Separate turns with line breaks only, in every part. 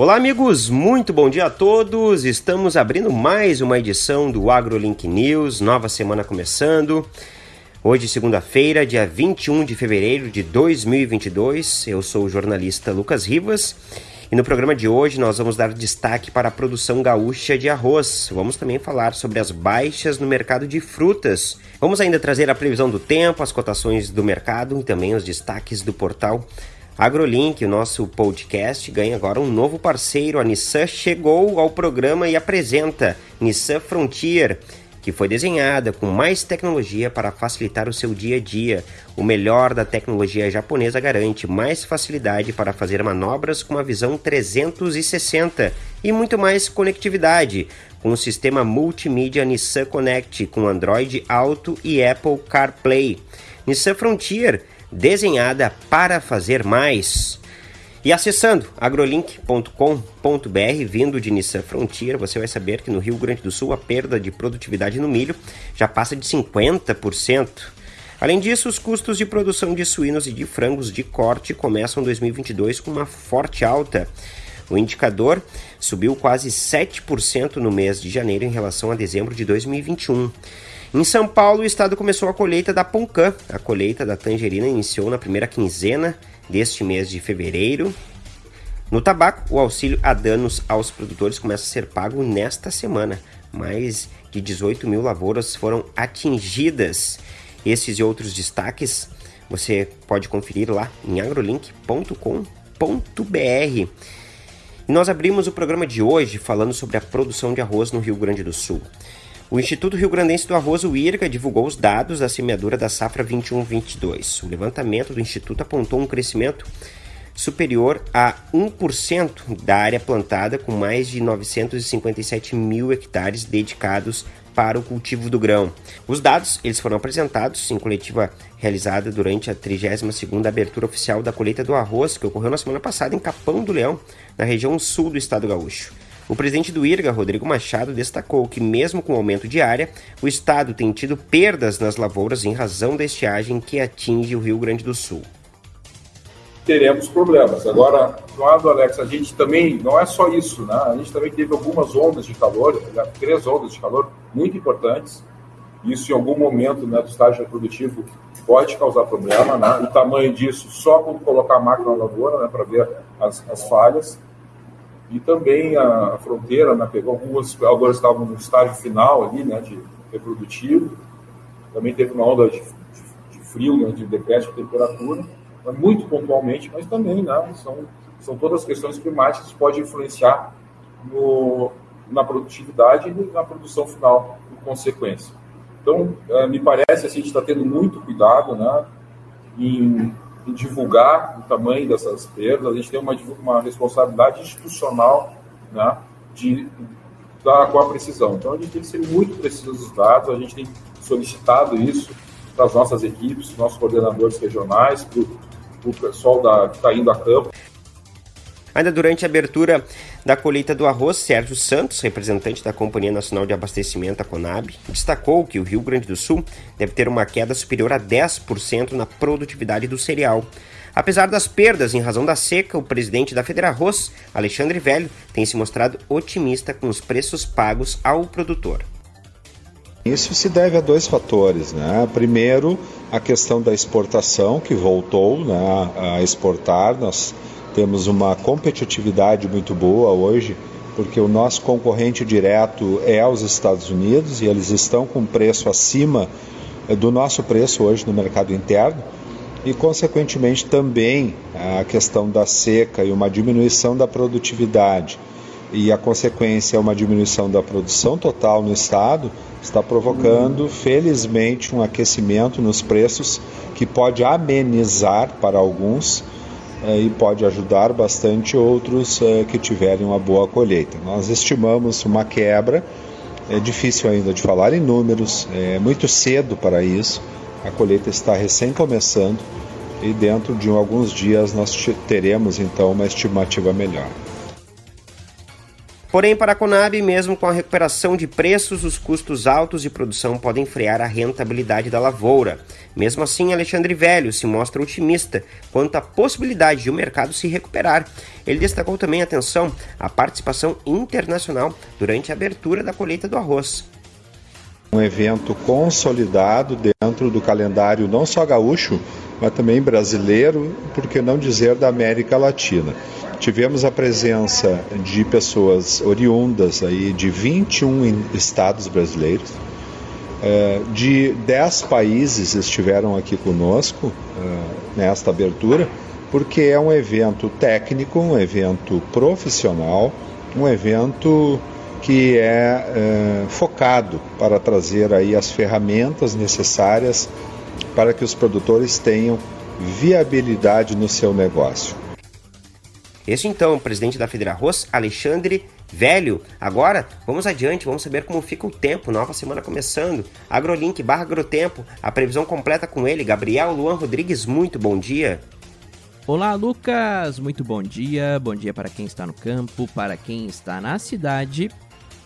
Olá, amigos, muito bom dia a todos. Estamos abrindo mais uma edição do AgroLink News, nova semana começando. Hoje, segunda-feira, dia 21 de fevereiro de 2022. Eu sou o jornalista Lucas Rivas e no programa de hoje nós vamos dar destaque para a produção gaúcha de arroz. Vamos também falar sobre as baixas no mercado de frutas. Vamos ainda trazer a previsão do tempo, as cotações do mercado e também os destaques do portal AgroLink, o nosso podcast, ganha agora um novo parceiro. A Nissan chegou ao programa e apresenta Nissan Frontier, que foi desenhada com mais tecnologia para facilitar o seu dia a dia. O melhor da tecnologia japonesa garante mais facilidade para fazer manobras com uma visão 360 e muito mais conectividade, com o sistema multimídia Nissan Connect com Android Auto e Apple CarPlay. Nissan Frontier desenhada para fazer mais. E acessando agrolink.com.br, vindo de Nissan Frontier, você vai saber que no Rio Grande do Sul a perda de produtividade no milho já passa de 50%. Além disso, os custos de produção de suínos e de frangos de corte começam 2022 com uma forte alta. O indicador subiu quase 7% no mês de janeiro em relação a dezembro de 2021. Em São Paulo, o estado começou a colheita da Poncã. A colheita da tangerina iniciou na primeira quinzena deste mês de fevereiro. No tabaco, o auxílio a danos aos produtores começa a ser pago nesta semana. Mais de 18 mil lavouras foram atingidas. Esses e outros destaques você pode conferir lá em agrolink.com.br. Nós abrimos o programa de hoje falando sobre a produção de arroz no Rio Grande do Sul. O Instituto Rio Grandense do Arroz, o IRGA, divulgou os dados da semeadura da safra 21-22. O levantamento do Instituto apontou um crescimento superior a 1% da área plantada, com mais de 957 mil hectares dedicados para o cultivo do grão. Os dados eles foram apresentados em coletiva realizada durante a 32ª abertura oficial da colheita do arroz, que ocorreu na semana passada em Capão do Leão, na região sul do estado gaúcho. O presidente do IRGA, Rodrigo Machado, destacou que, mesmo com o aumento de área, o estado tem tido perdas nas lavouras em razão da estiagem que atinge o Rio Grande do Sul.
Teremos problemas. Agora, lado, Alex, a gente também, não é só isso, né? A gente também teve algumas ondas de calor, três ondas de calor muito importantes. Isso, em algum momento né, do estágio reprodutivo, pode causar problema. Né? O tamanho disso, só quando colocar a máquina na lavoura, né, para ver as, as falhas. E também a, fronteira né, pegou algumas, agora estavam no estágio final ali, né, de reprodutivo. Também teve uma onda de, de, de frio, né, de decréscimo de temperatura, né, muito pontualmente, mas também né, são, são todas questões climáticas que podem influenciar no, na produtividade e na produção final, em consequência. Então, é, me parece assim, a gente está tendo muito cuidado né, em em divulgar o tamanho dessas perdas, a gente tem uma, uma responsabilidade institucional né, de dar com a precisão. Então a gente tem que ser muito preciso dos dados, a gente tem solicitado isso para as nossas equipes, nossos coordenadores regionais, para o pessoal da, que está indo a campo.
Ainda durante a abertura da colheita do arroz, Sérgio Santos, representante da Companhia Nacional de Abastecimento, a Conab, destacou que o Rio Grande do Sul deve ter uma queda superior a 10% na produtividade do cereal. Apesar das perdas em razão da seca, o presidente da Federarroz, Alexandre Velho, tem se mostrado otimista com os preços pagos ao produtor.
Isso se deve a dois fatores. Né? Primeiro, a questão da exportação, que voltou né, a exportar. Nós temos uma competitividade muito boa hoje, porque o nosso concorrente direto é os Estados Unidos e eles estão com preço acima eh, do nosso preço hoje no mercado interno. E, consequentemente, também a questão da seca e uma diminuição da produtividade e a consequência é uma diminuição da produção total no estado, está provocando, felizmente, um aquecimento nos preços que pode amenizar para alguns e pode ajudar bastante outros é, que tiverem uma boa colheita. Nós estimamos uma quebra, é difícil ainda de falar em números, é muito cedo para isso, a colheita está recém começando e dentro de alguns dias nós teremos então uma estimativa melhor.
Porém, para a Conab, mesmo com a recuperação de preços, os custos altos de produção podem frear a rentabilidade da lavoura. Mesmo assim, Alexandre Velho se mostra otimista quanto à possibilidade de o mercado se recuperar. Ele destacou também atenção à participação internacional durante a abertura da colheita do arroz.
Um evento consolidado dentro do calendário não só gaúcho, mas também brasileiro, por que não dizer da América Latina. Tivemos a presença de pessoas oriundas aí de 21 estados brasileiros, é, de 10 países estiveram aqui conosco é, nesta abertura, porque é um evento técnico, um evento profissional, um evento que é, é focado para trazer aí as ferramentas necessárias para que os produtores tenham viabilidade no seu negócio.
Este então, o presidente da Federarroz, Alexandre Velho. Agora, vamos adiante, vamos saber como fica o tempo, nova semana começando. Agrolink barra Agrotempo, a previsão completa com ele, Gabriel Luan Rodrigues, muito bom dia.
Olá, Lucas, muito bom dia. Bom dia para quem está no campo, para quem está na cidade.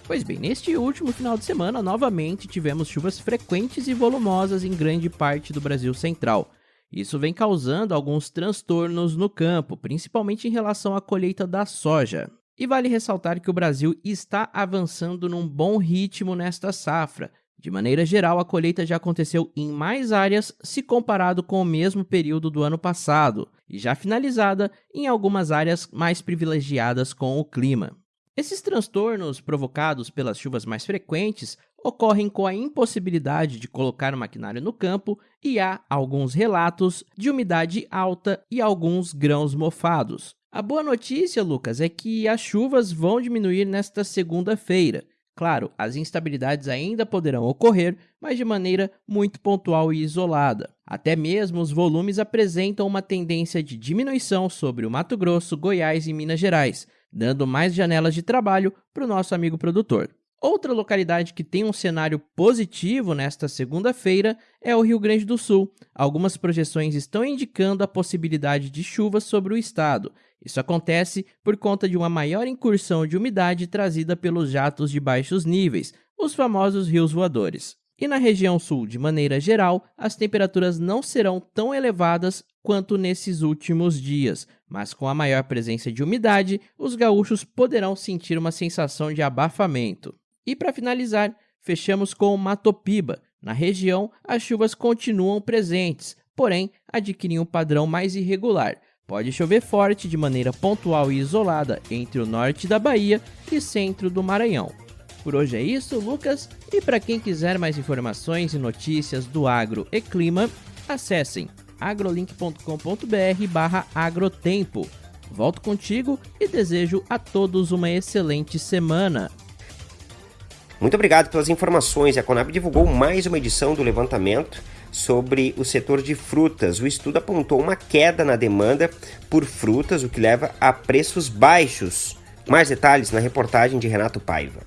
Pois bem, neste último final de semana, novamente tivemos chuvas frequentes e volumosas em grande parte do Brasil Central. Isso vem causando alguns transtornos no campo, principalmente em relação à colheita da soja. E vale ressaltar que o Brasil está avançando num bom ritmo nesta safra. De maneira geral, a colheita já aconteceu em mais áreas se comparado com o mesmo período do ano passado, e já finalizada em algumas áreas mais privilegiadas com o clima. Esses transtornos provocados pelas chuvas mais frequentes ocorrem com a impossibilidade de colocar o maquinário no campo e há alguns relatos de umidade alta e alguns grãos mofados. A boa notícia, Lucas, é que as chuvas vão diminuir nesta segunda-feira. Claro, as instabilidades ainda poderão ocorrer, mas de maneira muito pontual e isolada. Até mesmo os volumes apresentam uma tendência de diminuição sobre o Mato Grosso, Goiás e Minas Gerais, dando mais janelas de trabalho para o nosso amigo produtor. Outra localidade que tem um cenário positivo nesta segunda-feira é o Rio Grande do Sul. Algumas projeções estão indicando a possibilidade de chuvas sobre o estado. Isso acontece por conta de uma maior incursão de umidade trazida pelos jatos de baixos níveis, os famosos rios voadores. E na região sul, de maneira geral, as temperaturas não serão tão elevadas quanto nesses últimos dias, mas com a maior presença de umidade, os gaúchos poderão sentir uma sensação de abafamento. E para finalizar, fechamos com Matopiba. Na região, as chuvas continuam presentes, porém adquirem um padrão mais irregular. Pode chover forte de maneira pontual e isolada entre o norte da Bahia e centro do Maranhão. Por hoje é isso, Lucas, e para quem quiser mais informações e notícias do agro e clima, acessem agrolink.com.br/agrotempo. Volto contigo e desejo a todos uma excelente semana.
Muito obrigado pelas informações. A Conab divulgou mais uma edição do levantamento sobre o setor de frutas. O estudo apontou uma queda na demanda por frutas, o que leva a preços baixos. Mais detalhes na reportagem de Renato Paiva.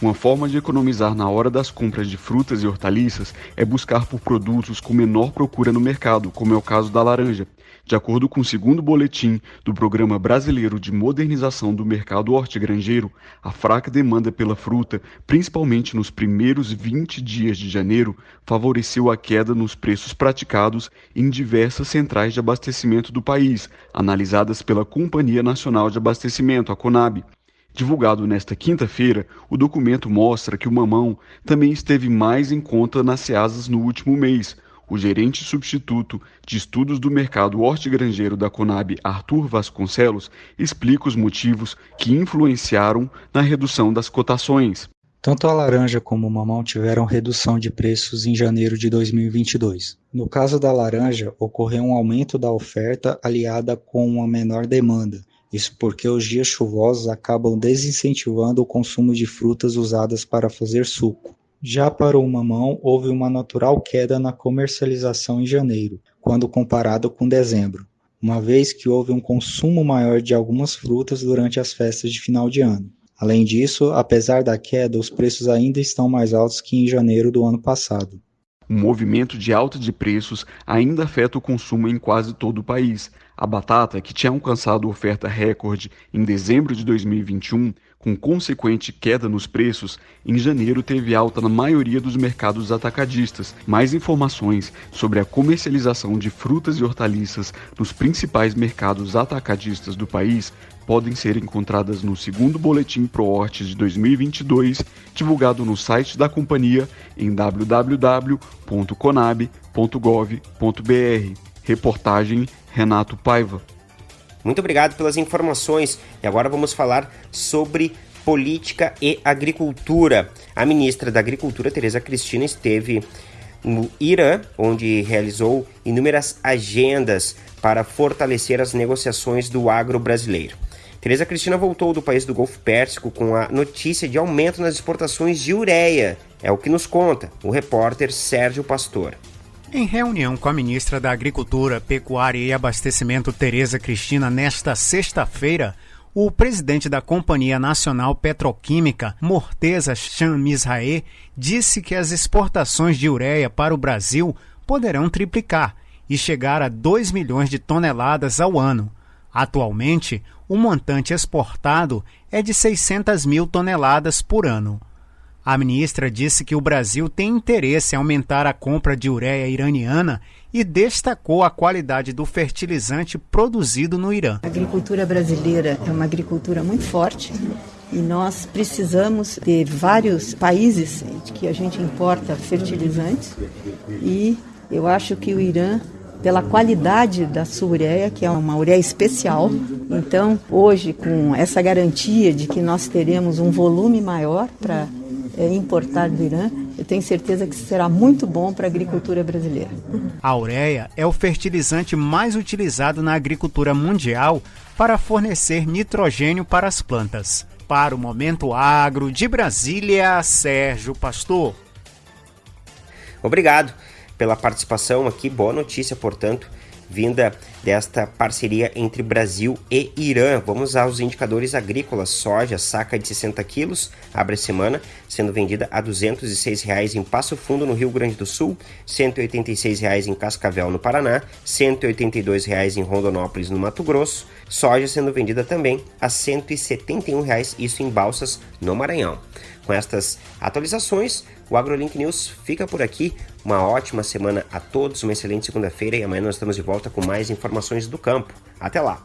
Uma forma de economizar na hora das compras de frutas e hortaliças é buscar por produtos com menor procura no mercado, como é o caso da laranja. De acordo com o segundo boletim do Programa Brasileiro de Modernização do Mercado Hortigranjeiro, a fraca demanda pela fruta, principalmente nos primeiros 20 dias de janeiro, favoreceu a queda nos preços praticados em diversas centrais de abastecimento do país, analisadas pela Companhia Nacional de Abastecimento, a CONAB. Divulgado nesta quinta-feira, o documento mostra que o mamão também esteve mais em conta nas ceasas no último mês. O gerente substituto de estudos do mercado hortigranjeiro da Conab, Arthur Vasconcelos, explica os motivos que influenciaram na redução das cotações.
Tanto a laranja como o mamão tiveram redução de preços em janeiro de 2022. No caso da laranja, ocorreu um aumento da oferta aliada com uma menor demanda, isso porque os dias chuvosos acabam desincentivando o consumo de frutas usadas para fazer suco. Já para o mamão, houve uma natural queda na comercialização em janeiro, quando comparado com dezembro, uma vez que houve um consumo maior de algumas frutas durante as festas de final de ano. Além disso, apesar da queda, os preços ainda estão mais altos que em janeiro do ano passado.
O movimento de alta de preços ainda afeta o consumo em quase todo o país. A batata, que tinha alcançado oferta recorde em dezembro de 2021, Com consequente queda nos preços, em janeiro teve alta na maioria dos mercados atacadistas. Mais informações sobre a comercialização de frutas e hortaliças nos principais mercados atacadistas do país podem ser encontradas no segundo Boletim ProHortes de 2022, divulgado no site da companhia em www.conab.gov.br. Reportagem Renato Paiva.
Muito obrigado pelas informações. E agora vamos falar sobre política e agricultura. A ministra da Agricultura, Tereza Cristina, esteve no Irã, onde realizou inúmeras agendas para fortalecer as negociações do agro brasileiro. Tereza Cristina voltou do país do Golfo Pérsico com a notícia de aumento nas exportações de ureia. É o que nos conta o repórter Sérgio Pastor.
Em reunião com a ministra da Agricultura, Pecuária e Abastecimento, Tereza Cristina, nesta sexta-feira, o presidente da Companhia Nacional Petroquímica, Morteza Chamizrae, disse que as exportações de ureia para o Brasil poderão triplicar e chegar a 2 milhões de toneladas ao ano. Atualmente, o montante exportado é de 600 mil toneladas por ano. A ministra disse que o Brasil tem interesse em aumentar a compra de ureia iraniana e destacou a qualidade do fertilizante produzido no Irã.
A agricultura brasileira é uma agricultura muito forte e nós precisamos de vários países que a gente importa fertilizantes e eu acho que o Irã pela qualidade da sua ureia, que é uma ureia especial. Então, hoje, com essa garantia de que nós teremos um volume maior para importar do Irã, eu tenho certeza que será muito bom para a agricultura brasileira.
A ureia é o fertilizante mais utilizado na agricultura mundial para fornecer nitrogênio para as plantas. Para o Momento Agro de Brasília, Sérgio Pastor.
Obrigado pela participação aqui. Boa notícia, portanto, vinda desta parceria entre Brasil e Irã. Vamos aos indicadores agrícolas. Soja, saca de 60 quilos, abre a semana, sendo vendida a 206 reais em Passo Fundo, no Rio Grande do Sul, 186 reais em Cascavel, no Paraná, 182 reais em Rondonópolis, no Mato Grosso. Soja sendo vendida também a 171 reais, isso em Balsas, no Maranhão. Com estas atualizações, o AgroLink News fica por aqui. Uma ótima semana a todos, uma excelente segunda-feira e amanhã nós estamos de volta com mais informações do campo. Até lá!